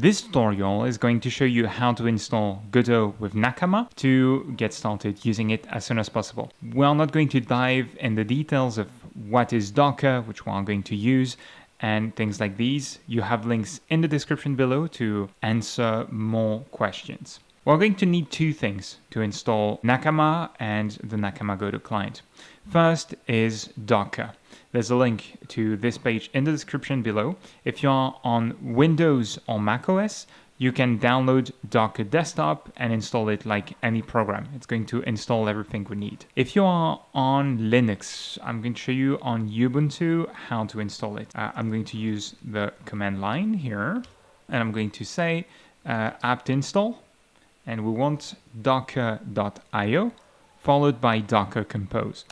This tutorial is going to show you how to install Godot with Nakama to get started using it as soon as possible. We're not going to dive in the details of what is Docker, which we are going to use, and things like these. You have links in the description below to answer more questions. We're going to need two things to install Nakama and the Nakama Godot client. First is Docker. There's a link to this page in the description below. If you're on Windows or macOS, you can download Docker Desktop and install it like any program. It's going to install everything we need. If you are on Linux, I'm going to show you on Ubuntu how to install it. Uh, I'm going to use the command line here and I'm going to say uh, apt install and we want docker.io followed by docker compose.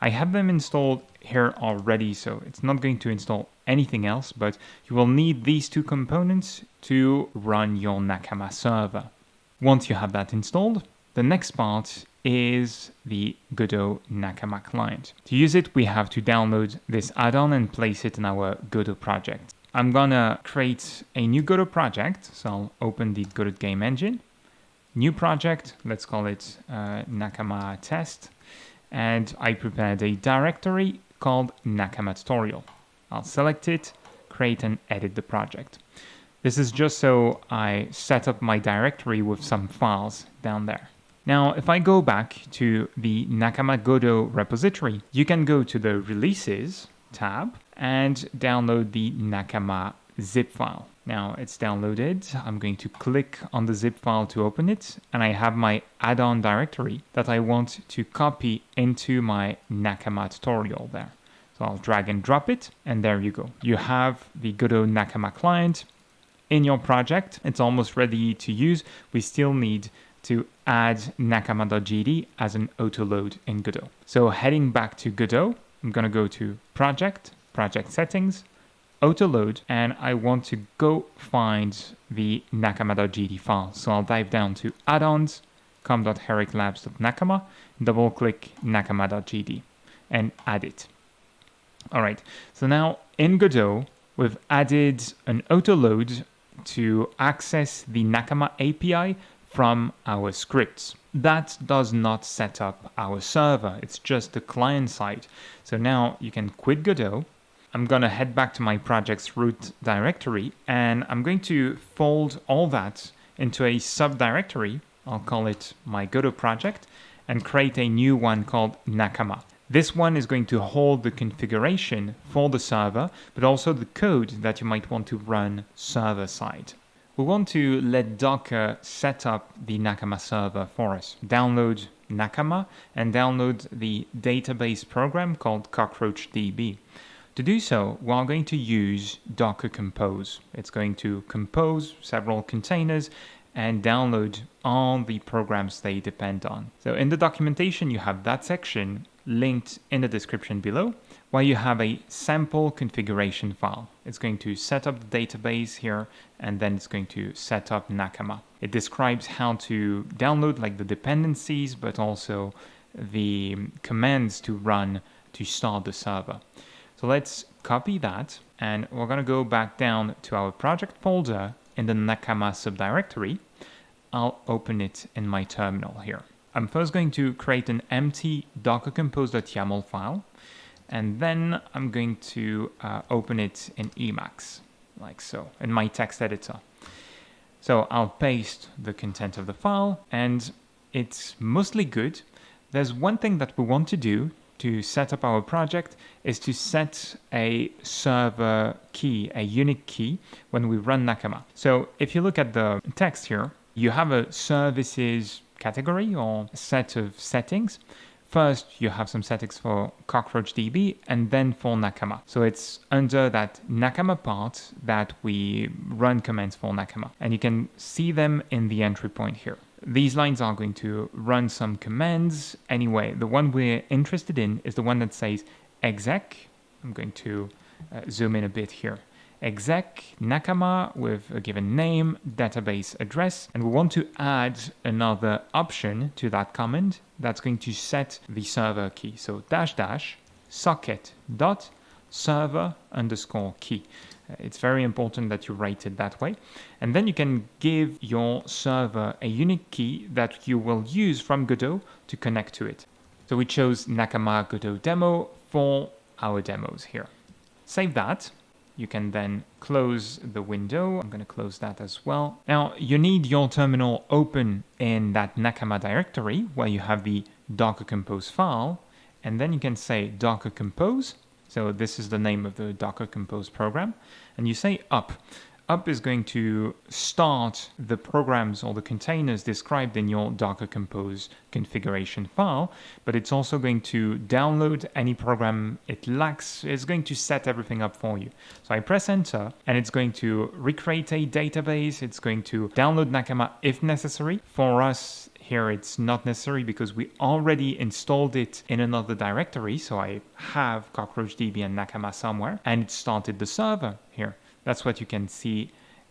I have them installed here already, so it's not going to install anything else, but you will need these two components to run your Nakama server. Once you have that installed, the next part is the Godot Nakama client. To use it, we have to download this add-on and place it in our Godot project. I'm gonna create a new Godot project, so I'll open the Godot game engine. New project, let's call it uh, Nakama test and I prepared a directory called Nakama tutorial. I'll select it, create and edit the project. This is just so I set up my directory with some files down there. Now, if I go back to the Nakama Godot repository, you can go to the Releases tab and download the Nakama zip file. Now it's downloaded. I'm going to click on the zip file to open it and I have my add-on directory that I want to copy into my Nakama tutorial there. So I'll drag and drop it and there you go. You have the Godot Nakama client in your project. It's almost ready to use. We still need to add nakama.gd as an autoload in Godot. So heading back to Godot, I'm going to go to project, project settings, autoload and I want to go find the nakama.gd file. So I'll dive down to add-ons, com.heroiclabs.nakama, double click nakama.gd and add it. All right, so now in Godot, we've added an autoload to access the Nakama API from our scripts. That does not set up our server, it's just the client side. So now you can quit Godot, I'm going to head back to my project's root directory and I'm going to fold all that into a subdirectory. I'll call it my Godot project and create a new one called Nakama. This one is going to hold the configuration for the server, but also the code that you might want to run server side. We want to let Docker set up the Nakama server for us. Download Nakama and download the database program called CockroachDB. To do so, we're going to use Docker Compose. It's going to compose several containers and download all the programs they depend on. So in the documentation, you have that section linked in the description below, where you have a sample configuration file. It's going to set up the database here, and then it's going to set up Nakama. It describes how to download like the dependencies, but also the commands to run to start the server. So let's copy that and we're going to go back down to our project folder in the Nakama subdirectory. I'll open it in my terminal here. I'm first going to create an empty dockercompose.yaml file and then I'm going to uh, open it in Emacs like so in my text editor. So I'll paste the content of the file and it's mostly good. There's one thing that we want to do to set up our project is to set a server key, a unique key, when we run Nakama. So if you look at the text here, you have a services category or set of settings. First, you have some settings for CockroachDB and then for Nakama. So it's under that Nakama part that we run commands for Nakama. And you can see them in the entry point here. These lines are going to run some commands. Anyway, the one we're interested in is the one that says exec. I'm going to uh, zoom in a bit here. Exec Nakama with a given name, database address, and we want to add another option to that command that's going to set the server key. So dash dash socket dot server underscore key. It's very important that you write it that way. And then you can give your server a unique key that you will use from Godot to connect to it. So we chose Nakama Godot demo for our demos here. Save that. You can then close the window. I'm going to close that as well. Now, you need your terminal open in that Nakama directory where you have the Docker Compose file. And then you can say Docker Compose. So this is the name of the Docker Compose program. And you say up up is going to start the programs or the containers described in your Docker Compose configuration file, but it's also going to download any program it lacks. It's going to set everything up for you. So I press enter and it's going to recreate a database. It's going to download Nakama if necessary. For us, here it's not necessary because we already installed it in another directory. So I have CockroachDB and Nakama somewhere and it started the server here. That's what you can see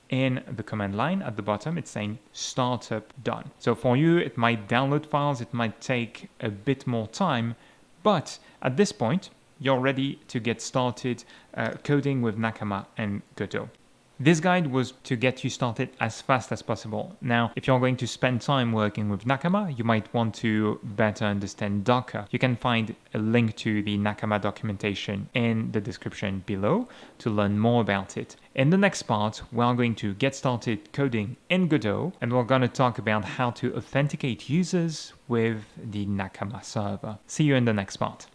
in the command line at the bottom. It's saying startup done. So for you, it might download files. It might take a bit more time, but at this point, you're ready to get started uh, coding with Nakama and Godot. This guide was to get you started as fast as possible. Now, if you're going to spend time working with Nakama, you might want to better understand Docker. You can find a link to the Nakama documentation in the description below to learn more about it. In the next part, we're going to get started coding in Godot and we're going to talk about how to authenticate users with the Nakama server. See you in the next part.